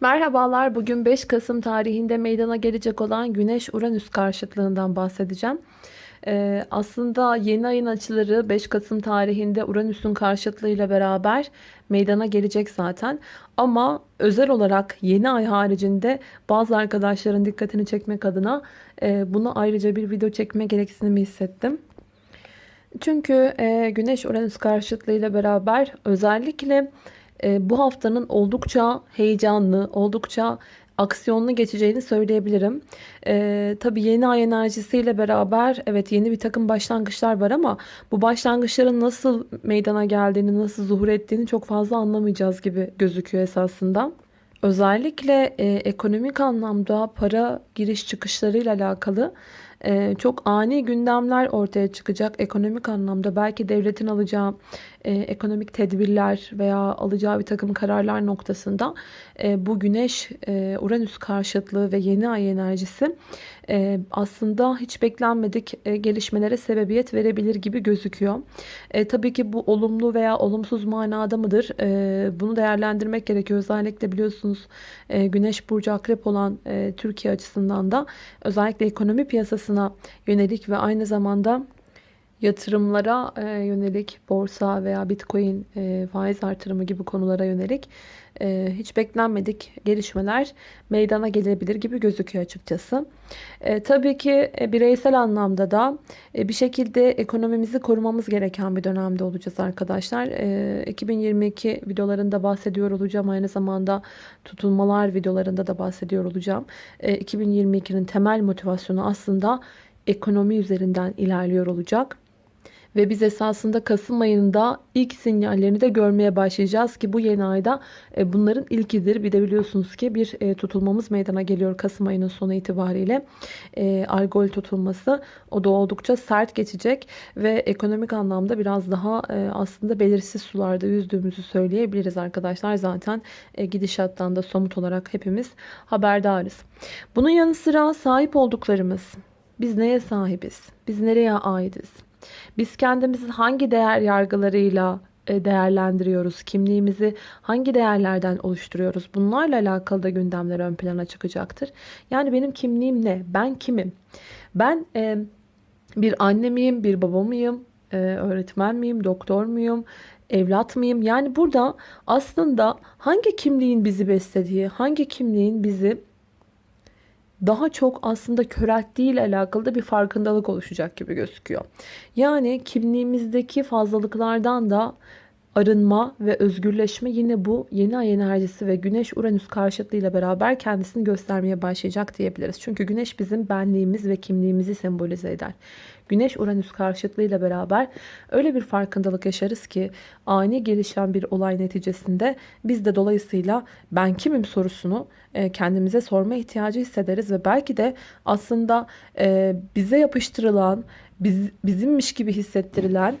Merhabalar. Bugün 5 Kasım tarihinde meydana gelecek olan Güneş-Uranüs karşıtlığından bahsedeceğim. Ee, aslında yeni ayın açıları 5 Kasım tarihinde Uranüs'ün karşıtlığıyla beraber meydana gelecek zaten. Ama özel olarak yeni ay haricinde bazı arkadaşların dikkatini çekmek adına e, bunu ayrıca bir video çekme gereksinimi hissettim. Çünkü e, Güneş-Uranüs karşıtlığıyla beraber özellikle e, bu haftanın oldukça heyecanlı, oldukça aksiyonlu geçeceğini söyleyebilirim. Ee, tabii yeni ay enerjisiyle beraber evet yeni bir takım başlangıçlar var ama bu başlangıçların nasıl meydana geldiğini, nasıl zuhur ettiğini çok fazla anlamayacağız gibi gözüküyor esasında. Özellikle e, ekonomik anlamda para giriş çıkışlarıyla alakalı e, çok ani gündemler ortaya çıkacak. Ekonomik anlamda belki devletin alacağı e, ekonomik tedbirler veya alacağı bir takım kararlar noktasında e, bu güneş e, Uranüs karşıtlığı ve yeni ay enerjisi e, aslında hiç beklenmedik e, gelişmelere sebebiyet verebilir gibi gözüküyor. E, tabii ki bu olumlu veya olumsuz manada mıdır? E, bunu değerlendirmek gerekiyor. Özellikle biliyorsunuz e, güneş burcu akrep olan e, Türkiye açısından da özellikle ekonomi piyasasına yönelik ve aynı zamanda yatırımlara e, yönelik borsa veya bitcoin e, faiz artırımı gibi konulara yönelik e, hiç beklenmedik gelişmeler meydana gelebilir gibi gözüküyor açıkçası. Tabii ki bireysel anlamda da bir şekilde ekonomimizi korumamız gereken bir dönemde olacağız arkadaşlar. E, 2022 videolarında bahsediyor olacağım. Aynı zamanda tutulmalar videolarında da bahsediyor olacağım. E, 2022'nin temel motivasyonu aslında ekonomi üzerinden ilerliyor olacak. Ve biz esasında Kasım ayında ilk sinyallerini de görmeye başlayacağız ki bu yeni ayda e, bunların ilkidir. Bir de biliyorsunuz ki bir e, tutulmamız meydana geliyor Kasım ayının sonu itibariyle. E, Algol tutulması o da oldukça sert geçecek ve ekonomik anlamda biraz daha aslında belirsiz sularda yüzdüğümüzü söyleyebiliriz arkadaşlar. Zaten gidişattan da somut olarak hepimiz haberdarız. Bunun yanı sıra sahip olduklarımız biz neye sahibiz? Biz nereye aitiz? Biz kendimizi hangi değer yargılarıyla e, değerlendiriyoruz? Kimliğimizi hangi değerlerden oluşturuyoruz? Bunlarla alakalı da gündemler ön plana çıkacaktır. Yani benim kimliğim ne? Ben kimim? Ben e, bir anne miyim? Bir baba mıyım? E, öğretmen miyim? Doktor muyum? Evlat mıyım? Yani burada aslında hangi kimliğin bizi beslediği, hangi kimliğin bizi daha çok aslında körelttiği ile alakalı da bir farkındalık oluşacak gibi gözüküyor. Yani kimliğimizdeki fazlalıklardan da arınma ve özgürleşme yine bu yeni ay enerjisi ve güneş uranüs karşıtlığıyla beraber kendisini göstermeye başlayacak diyebiliriz. Çünkü güneş bizim benliğimiz ve kimliğimizi sembolize eder. Güneş Uranüs karşıtlığıyla beraber öyle bir farkındalık yaşarız ki ani gelişen bir olay neticesinde biz de dolayısıyla ben kimim sorusunu e, kendimize sorma ihtiyacı hissederiz ve belki de aslında e, bize yapıştırılan biz, bizimmiş gibi hissettirilen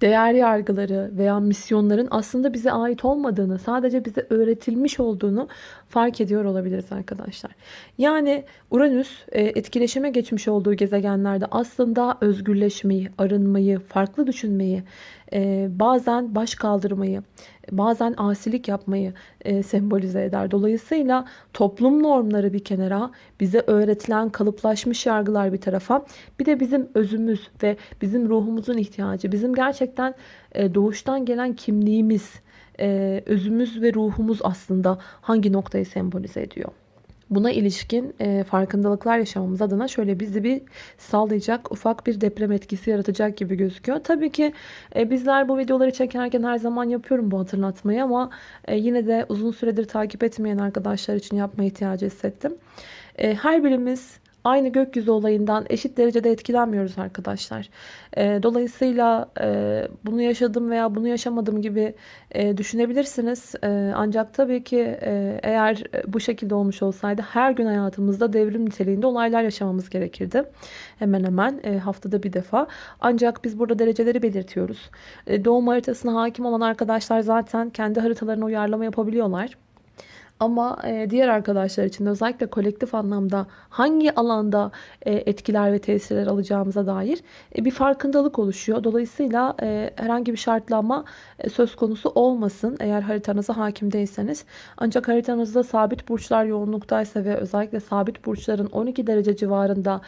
değer yargıları veya misyonların aslında bize ait olmadığını, sadece bize öğretilmiş olduğunu fark ediyor olabiliriz arkadaşlar. Yani Uranüs e, etkileşime geçmiş olduğu gezegenlerde aslında özgürleşmeyi, arınmayı, farklı düşünmeyi, e, bazen baş kaldırmayı, bazen asilik yapmayı e, sembolize eder. Dolayısıyla toplum normları bir kenara, bize öğretilen kalıplaşmış yargılar bir tarafa, bir de bizim özümüz ve bizim ruhumuzun ihtiyacı, bizim gerçekten e, doğuştan gelen kimliğimiz, e, özümüz ve ruhumuz aslında hangi noktayı sembolize ediyor? Buna ilişkin e, farkındalıklar yaşamamız adına şöyle bizi bir sallayacak ufak bir deprem etkisi yaratacak gibi gözüküyor. Tabii ki e, bizler bu videoları çekerken her zaman yapıyorum bu hatırlatmayı ama e, yine de uzun süredir takip etmeyen arkadaşlar için yapma ihtiyacı hissettim. E, her birimiz aynı gökyüzü olayından eşit derecede etkilenmiyoruz arkadaşlar. E, dolayısıyla e, bunu yaşadım veya bunu yaşamadım gibi e, düşünebilirsiniz. E, ancak tabii ki eğer bu şekilde olmuş olsaydı her gün hayatımızda devrim niteliğinde olaylar yaşamamız gerekirdi. Hemen hemen haftada bir defa. Ancak biz burada dereceleri belirtiyoruz. Doğum haritasına hakim olan arkadaşlar zaten kendi haritalarına uyarlama yapabiliyorlar. Ama e, diğer arkadaşlar için de özellikle kolektif anlamda hangi alanda e, etkiler ve tesirler alacağımıza dair e, bir farkındalık oluşuyor. Dolayısıyla herhangi bir şartlanma e, söz konusu olmasın eğer haritanıza hakim değilseniz. Ancak haritanızda sabit burçlar yoğunluktaysa ve özellikle sabit burçların 12 derece civarında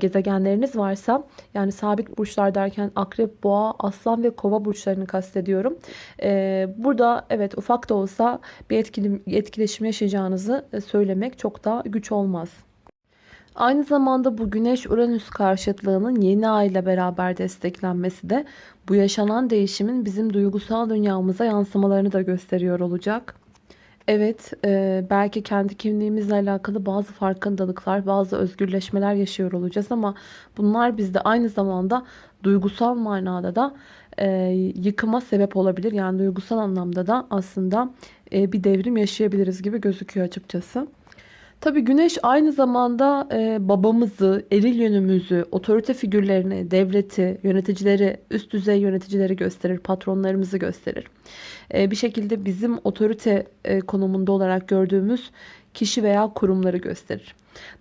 gezegenleriniz varsa yani sabit burçlar derken akrep, boğa, aslan ve kova burçlarını kastediyorum. Burada evet ufak da olsa bir etkili, etkileşim yaşayacağınızı e, söylemek çok da güç olmaz. Aynı zamanda bu Güneş-Uranüs karşıtlığının yeni ay ile beraber desteklenmesi de bu yaşanan değişimin bizim duygusal dünyamıza yansımalarını da gösteriyor olacak. Evet, e, belki kendi kimliğimizle alakalı bazı farkındalıklar, bazı özgürleşmeler yaşıyor olacağız ama bunlar bizde aynı zamanda duygusal manada da e, yıkıma sebep olabilir. Yani duygusal anlamda da aslında bir devrim yaşayabiliriz gibi gözüküyor açıkçası. Tabii güneş aynı zamanda e, babamızı, eril yönümüzü, otorite figürlerini, devleti, yöneticileri, üst düzey yöneticileri gösterir, patronlarımızı gösterir. E, bir şekilde bizim otorite e, konumunda olarak gördüğümüz kişi veya kurumları gösterir.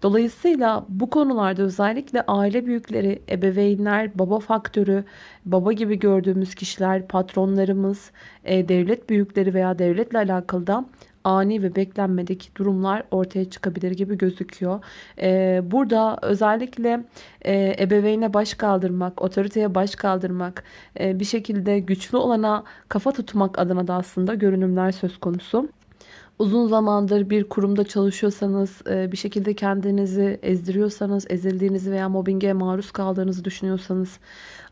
Dolayısıyla bu konularda özellikle aile büyükleri, ebeveynler, baba faktörü, baba gibi gördüğümüz kişiler, patronlarımız, e, devlet büyükleri veya devletle alakalı da ani ve beklenmedik durumlar ortaya çıkabilir gibi gözüküyor. Ee, burada özellikle e, ebeveyne baş kaldırmak, otoriteye baş kaldırmak, e, bir şekilde güçlü olana kafa tutmak adına da aslında görünümler söz konusu uzun zamandır bir kurumda çalışıyorsanız, e, bir şekilde kendinizi ezdiriyorsanız, ezildiğinizi veya mobbinge maruz kaldığınızı düşünüyorsanız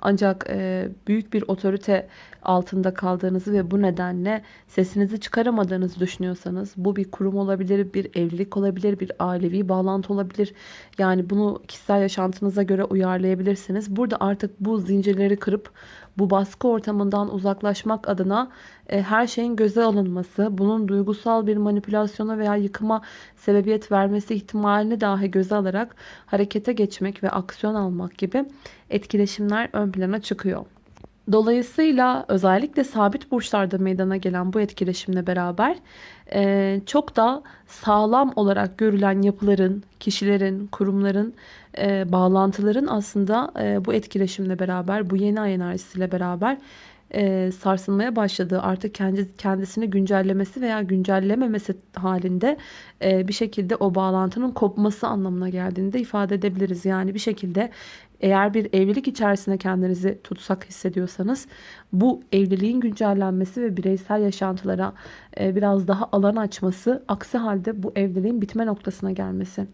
ancak e, büyük bir otorite altında kaldığınızı ve bu nedenle sesinizi çıkaramadığınızı düşünüyorsanız bu bir kurum olabilir, bir evlilik olabilir, bir ailevi bağlantı olabilir. Yani bunu kişisel yaşantınıza göre uyarlayabilirsiniz. Burada artık bu zincirleri kırıp bu baskı ortamından uzaklaşmak adına e, her şeyin göze alınması, bunun duygusal bir manipülasyona veya yıkıma sebebiyet vermesi ihtimalini dahi göze alarak harekete geçmek ve aksiyon almak gibi etkileşimler ön plana çıkıyor. Dolayısıyla özellikle sabit burçlarda meydana gelen bu etkileşimle beraber e, çok da sağlam olarak görülen yapıların, kişilerin, kurumların, e, bağlantıların aslında e, bu etkileşimle beraber, bu yeni ay enerjisiyle beraber e, sarsılmaya başladığı artık kendi, kendisini güncellemesi veya güncellememesi halinde e, bir şekilde o bağlantının kopması anlamına geldiğini de ifade edebiliriz. Yani bir şekilde eğer bir evlilik içerisinde kendinizi tutsak hissediyorsanız bu evliliğin güncellenmesi ve bireysel yaşantılara e, biraz daha alan açması aksi halde bu evliliğin bitme noktasına gelmesi.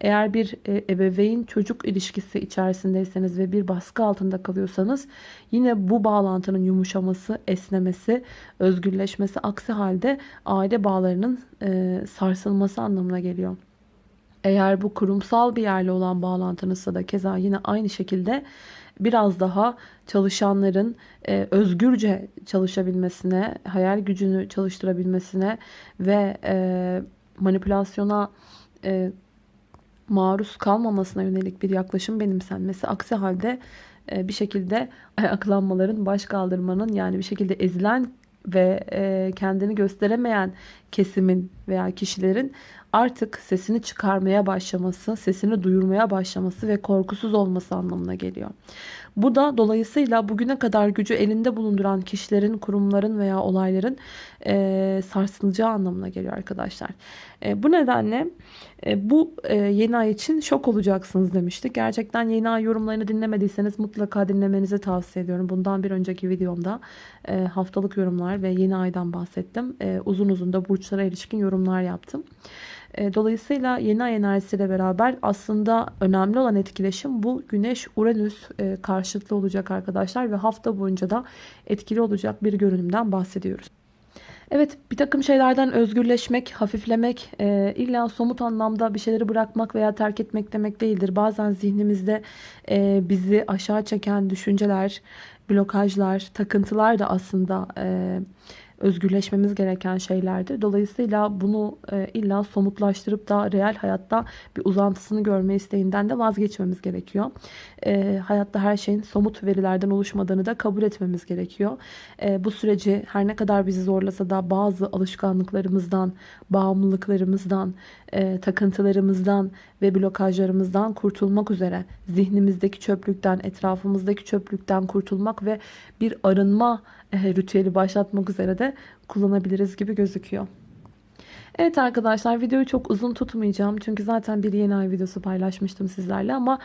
Eğer bir e, ebeveyn çocuk ilişkisi içerisindeyseniz ve bir baskı altında kalıyorsanız yine bu bağlantının yumuşaması, esnemesi, özgürleşmesi aksi halde aile bağlarının e, sarsılması anlamına geliyor. Eğer bu kurumsal bir yerle olan bağlantınızsa da keza yine aynı şekilde biraz daha çalışanların e, özgürce çalışabilmesine, hayal gücünü çalıştırabilmesine ve e, manipülasyona e, maruz kalmamasına yönelik bir yaklaşım benimsenmesi. Aksi halde e, bir şekilde ayaklanmaların, baş kaldırmanın yani bir şekilde ezilen ve e, kendini gösteremeyen kesimin veya kişilerin artık sesini çıkarmaya başlaması, sesini duyurmaya başlaması ve korkusuz olması anlamına geliyor. Bu da dolayısıyla bugüne kadar gücü elinde bulunduran kişilerin, kurumların veya olayların e, sarsılacağı anlamına geliyor arkadaşlar. E, bu nedenle e, bu e, yeni ay için şok olacaksınız demiştik. Gerçekten yeni ay yorumlarını dinlemediyseniz mutlaka dinlemenizi tavsiye ediyorum. Bundan bir önceki videomda e, haftalık yorumlar ve yeni aydan bahsettim. E, uzun uzun da burçlara ilişkin yorumlar yaptım. E, dolayısıyla yeni ay enerjisiyle beraber aslında önemli olan etkileşim bu Güneş-Uranüs e, karşıtlı olacak arkadaşlar ve hafta boyunca da etkili olacak bir görünümden bahsediyoruz. Evet bir takım şeylerden özgürleşmek, hafiflemek, e, illa somut anlamda bir şeyleri bırakmak veya terk etmek demek değildir. Bazen zihnimizde e, bizi aşağı çeken düşünceler, blokajlar, takıntılar da aslında e, özgürleşmemiz gereken şeylerdir. Dolayısıyla bunu e, illa somutlaştırıp da real hayatta bir uzantısını görme isteğinden de vazgeçmemiz gerekiyor. E, hayatta her şeyin somut verilerden oluşmadığını da kabul etmemiz gerekiyor. E, bu süreci her ne kadar bizi zorlasa da bazı alışkanlıklarımızdan, bağımlılıklarımızdan, takıntılarımızdan ve blokajlarımızdan kurtulmak üzere zihnimizdeki çöplükten, etrafımızdaki çöplükten kurtulmak ve bir arınma ritüeli başlatmak üzere de kullanabiliriz gibi gözüküyor. Evet arkadaşlar videoyu çok uzun tutmayacağım. Çünkü zaten bir yeni ay videosu paylaşmıştım sizlerle ama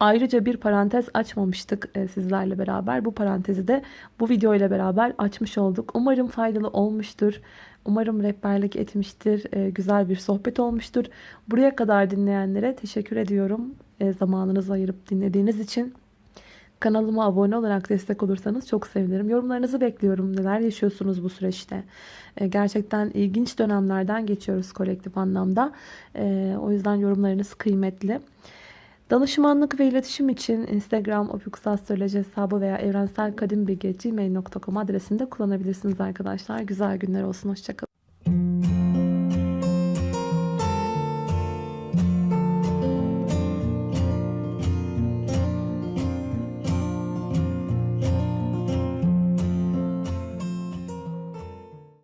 ayrıca bir parantez açmamıştık e, sizlerle beraber. Bu parantezi de bu video ile beraber açmış olduk. Umarım faydalı olmuştur. Umarım rehberlik etmiştir. E, güzel bir sohbet olmuştur. Buraya kadar dinleyenlere teşekkür ediyorum. E, zamanınızı ayırıp dinlediğiniz için. Kanalıma abone olarak destek olursanız çok sevinirim. Yorumlarınızı bekliyorum. Neler yaşıyorsunuz bu süreçte? E, gerçekten ilginç dönemlerden geçiyoruz kolektif anlamda. E, o yüzden yorumlarınız kıymetli. Danışmanlık ve iletişim için Instagram opikusastroloji hesabı veya evrenselkadimbilgi.gmail.com adresinde kullanabilirsiniz arkadaşlar. Güzel günler olsun. Hoşçakalın.